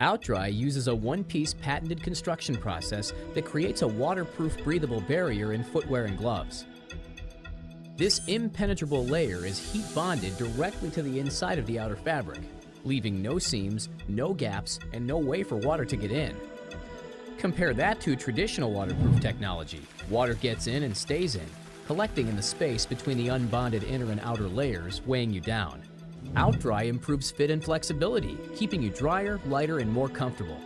OutDry uses a one-piece patented construction process that creates a waterproof breathable barrier in footwear and gloves. This impenetrable layer is heat bonded directly to the inside of the outer fabric, leaving no seams, no gaps, and no way for water to get in. Compare that to traditional waterproof technology. Water gets in and stays in, collecting in the space between the unbonded inner and outer layers, weighing you down. OutDry improves fit and flexibility, keeping you drier, lighter, and more comfortable.